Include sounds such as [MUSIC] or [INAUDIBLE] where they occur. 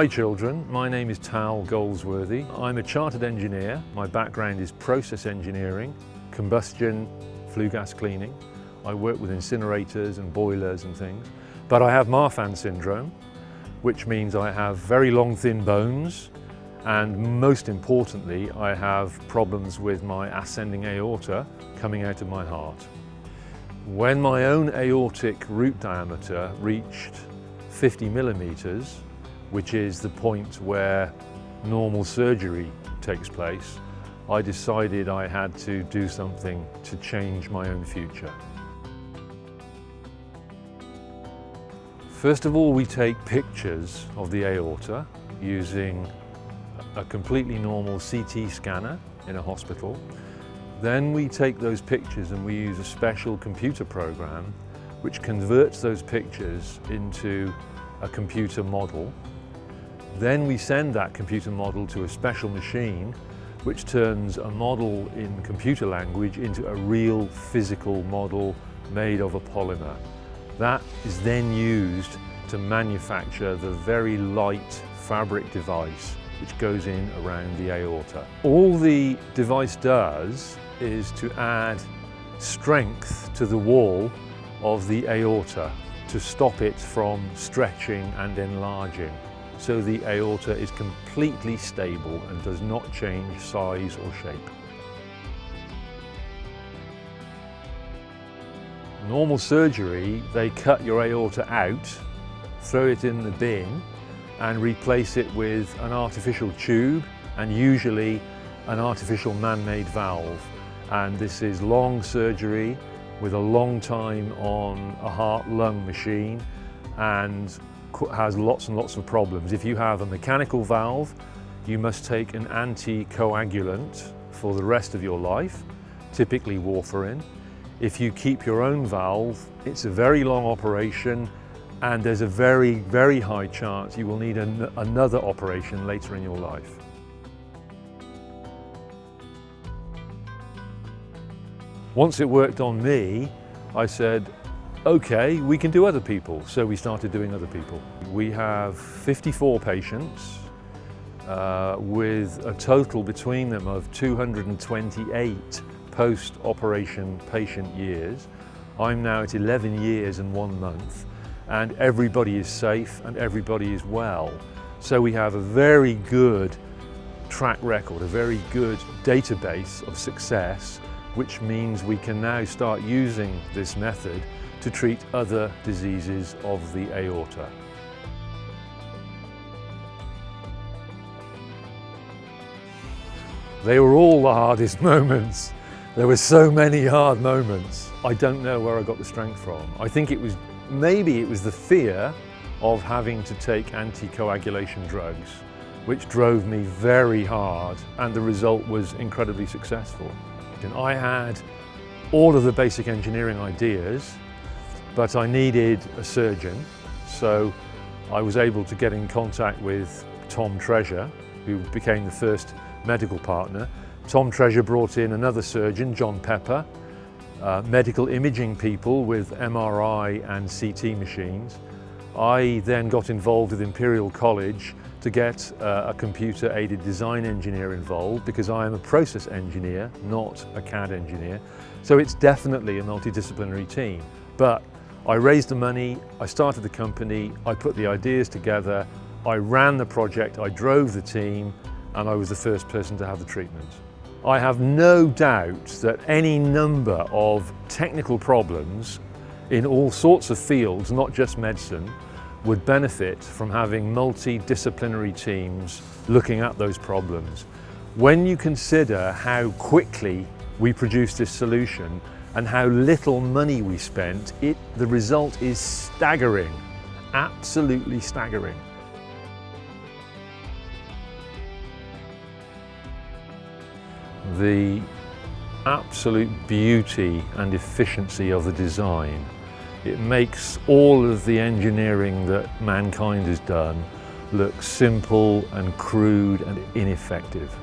Hi children, my name is Tal Golesworthy. I'm a chartered engineer. My background is process engineering, combustion, flue gas cleaning. I work with incinerators and boilers and things. But I have Marfan syndrome, which means I have very long thin bones and most importantly I have problems with my ascending aorta coming out of my heart. When my own aortic root diameter reached 50 millimeters, which is the point where normal surgery takes place, I decided I had to do something to change my own future. First of all, we take pictures of the aorta using a completely normal CT scanner in a hospital. Then we take those pictures and we use a special computer program which converts those pictures into a computer model then we send that computer model to a special machine which turns a model in computer language into a real physical model made of a polymer. That is then used to manufacture the very light fabric device which goes in around the aorta. All the device does is to add strength to the wall of the aorta to stop it from stretching and enlarging so the aorta is completely stable and does not change size or shape. Normal surgery, they cut your aorta out, throw it in the bin and replace it with an artificial tube and usually an artificial man-made valve. And this is long surgery with a long time on a heart-lung machine and has lots and lots of problems. If you have a mechanical valve, you must take an anticoagulant for the rest of your life, typically warfarin. If you keep your own valve, it's a very long operation and there's a very, very high chance you will need an another operation later in your life. Once it worked on me, I said, okay, we can do other people. So we started doing other people. We have 54 patients uh, with a total between them of 228 post-operation patient years. I'm now at 11 years and one month and everybody is safe and everybody is well. So we have a very good track record, a very good database of success, which means we can now start using this method to treat other diseases of the aorta. They were all the hardest [LAUGHS] moments. There were so many hard moments. I don't know where I got the strength from. I think it was, maybe it was the fear of having to take anticoagulation drugs, which drove me very hard and the result was incredibly successful. And I had all of the basic engineering ideas but I needed a surgeon. So I was able to get in contact with Tom Treasure, who became the first medical partner. Tom Treasure brought in another surgeon, John Pepper, uh, medical imaging people with MRI and CT machines. I then got involved with Imperial College to get uh, a computer-aided design engineer involved because I am a process engineer, not a CAD engineer. So it's definitely a multidisciplinary team. But I raised the money, I started the company, I put the ideas together, I ran the project, I drove the team, and I was the first person to have the treatment. I have no doubt that any number of technical problems in all sorts of fields, not just medicine, would benefit from having multidisciplinary teams looking at those problems. When you consider how quickly we produced this solution and how little money we spent, it, the result is staggering, absolutely staggering. The absolute beauty and efficiency of the design. It makes all of the engineering that mankind has done look simple and crude and ineffective.